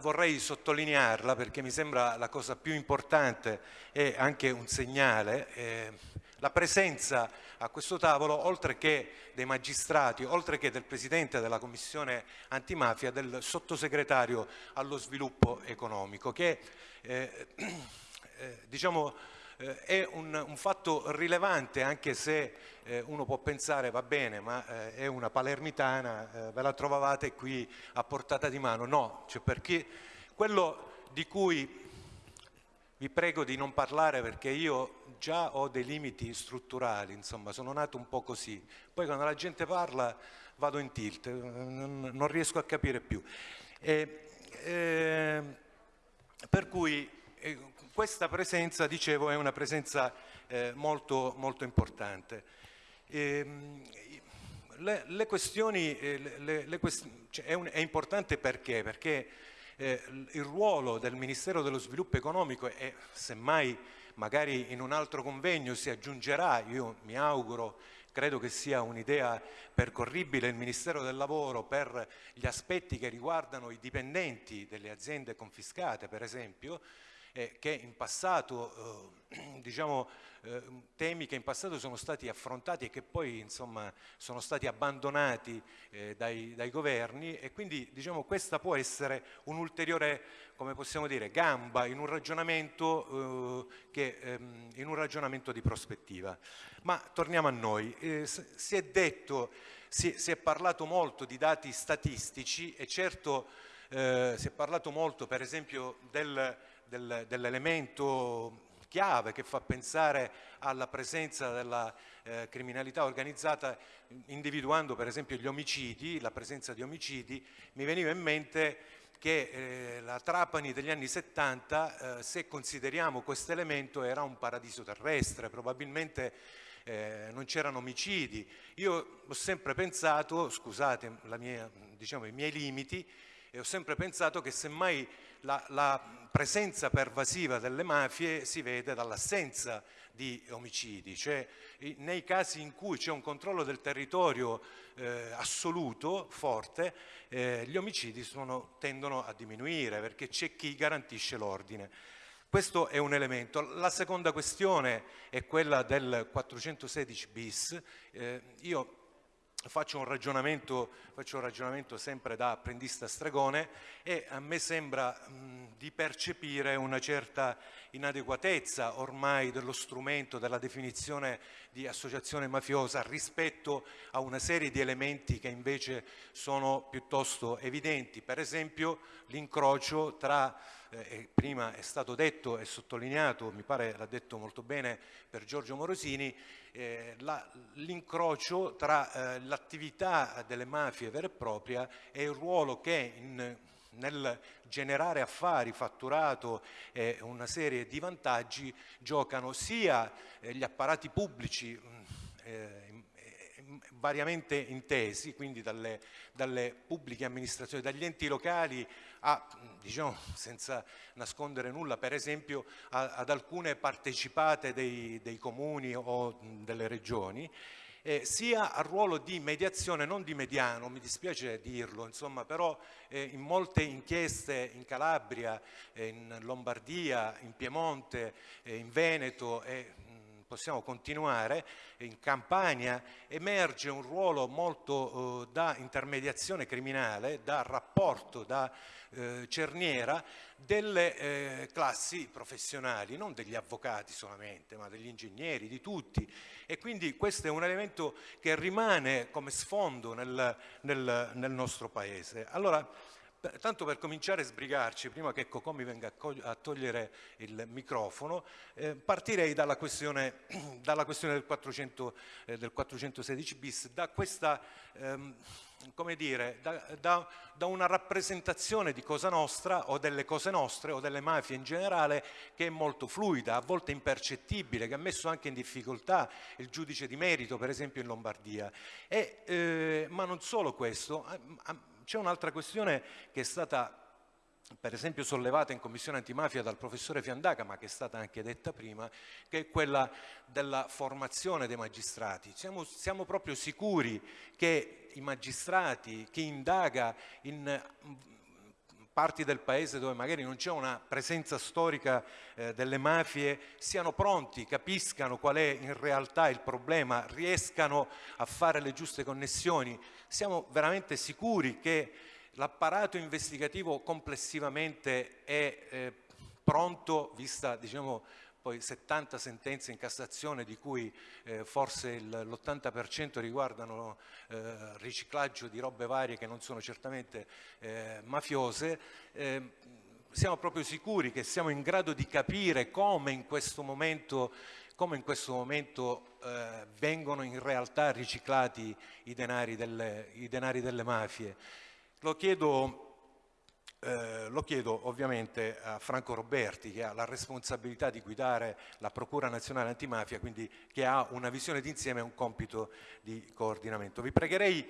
Vorrei sottolinearla perché mi sembra la cosa più importante e anche un segnale, eh, la presenza a questo tavolo, oltre che dei magistrati, oltre che del Presidente della Commissione antimafia, del Sottosegretario allo sviluppo economico, che eh, eh, diciamo, eh, è un, un, fatto rilevante anche se eh, uno può pensare va bene ma eh, è una palermitana, eh, ve la trovavate qui a portata di mano, no, cioè perché quello di cui vi prego di non parlare perché io già ho dei limiti strutturali, insomma sono nato un po' così, poi quando la gente parla vado in tilt, non, non riesco a capire più. E, eh, per cui questa presenza, dicevo, è una presenza eh, molto, molto, importante. E, ehm, le, le, questioni, eh, le, le quest cioè è, un, è, importante perché? Perché eh, il ruolo del Ministero dello Sviluppo Economico è, semmai magari in un altro convegno si aggiungerà, io mi auguro, credo che sia un'idea percorribile il Ministero del Lavoro per gli aspetti che riguardano i dipendenti delle aziende confiscate, per esempio, eh, che in passato, eh, diciamo, eh, temi che in passato sono stati affrontati e che poi insomma, sono stati abbandonati eh, dai, dai, governi e quindi diciamo, questa può essere un'ulteriore gamba in un ragionamento, eh, che, ehm, in un ragionamento di prospettiva. Ma torniamo a noi. Eh, si è detto, si, si, è parlato molto di dati statistici e certo eh, si è parlato molto per esempio del del, dell'elemento chiave che fa pensare alla presenza della eh, criminalità organizzata individuando per esempio gli omicidi, la presenza di omicidi, mi veniva in mente che eh, la Trapani degli anni 70, eh, se consideriamo questo elemento, era un paradiso terrestre, probabilmente eh, non c'erano omicidi. Io ho sempre pensato, scusate mia, diciamo, i miei limiti, e ho sempre pensato che semmai la, la presenza pervasiva delle mafie si vede dall'assenza di omicidi, cioè nei casi in cui c'è un controllo del territorio eh, assoluto, forte, eh, gli omicidi sono, tendono a diminuire perché c'è chi garantisce l'ordine. Questo è un elemento. La seconda questione è quella del 416 bis. Eh, io Faccio un, faccio un, ragionamento, sempre da apprendista stregone e a me sembra mh, di percepire una certa inadeguatezza ormai dello strumento, della definizione di associazione mafiosa rispetto a una serie di elementi che invece sono piuttosto evidenti. Per esempio l'incrocio tra eh, prima è stato detto e sottolineato, mi pare l'ha detto molto bene per Giorgio Morosini, eh, l'incrocio tra eh, l'attività delle mafie vera e propria e il ruolo che in, nel generare affari, fatturato e una serie di vantaggi giocano sia eh, gli apparati pubblici mm, eh, variamente intesi, quindi dalle, dalle, pubbliche amministrazioni, dagli enti locali a, diciamo, senza nascondere nulla, per esempio a, ad alcune partecipate dei, dei comuni o delle regioni, eh, sia al ruolo di mediazione, non di mediano, mi dispiace dirlo, insomma, però eh, in molte inchieste in Calabria, eh, in Lombardia, in Piemonte, eh, in Veneto e possiamo continuare, in Campania emerge un ruolo molto eh, da intermediazione criminale, da rapporto, da eh, cerniera delle eh, classi professionali, non degli avvocati solamente, ma degli ingegneri, di tutti. E quindi questo è un elemento che rimane come sfondo nel, nel, nel nostro Paese. Allora, Tanto per cominciare a sbrigarci, prima che Cocò mi venga a, togliere il microfono, eh, partirei dalla questione, dalla questione del, 400, eh, del, 416 bis, da questa, ehm, come dire, da, da, da, una rappresentazione di Cosa Nostra o delle cose nostre o delle mafie in generale che è molto fluida, a volte impercettibile, che ha messo anche in difficoltà il giudice di merito, per esempio in Lombardia. E, eh, ma non solo questo, c'è un'altra questione che è stata per esempio sollevata in commissione antimafia dal professore Fiandaca, ma che è stata anche detta prima, che è quella della formazione dei magistrati. Siamo, siamo proprio sicuri che i magistrati, chi indaga in parti del paese dove magari non c'è una presenza storica eh, delle mafie siano pronti, capiscano qual è in realtà il problema, riescano a fare le giuste connessioni. Siamo veramente sicuri che l'apparato investigativo complessivamente è eh, pronto, vista diciamo, poi 70 sentenze in Cassazione di cui eh, forse l'80% riguardano eh, riciclaggio di robe varie che non sono certamente eh, mafiose, eh, siamo proprio sicuri che siamo in grado di capire come in questo momento, in questo momento eh, vengono in realtà riciclati i denari delle, i denari delle mafie. Lo chiedo eh, lo chiedo ovviamente a Franco Roberti che ha la responsabilità di guidare la Procura Nazionale Antimafia, quindi che ha una visione d'insieme e un compito di coordinamento. Vi pregherei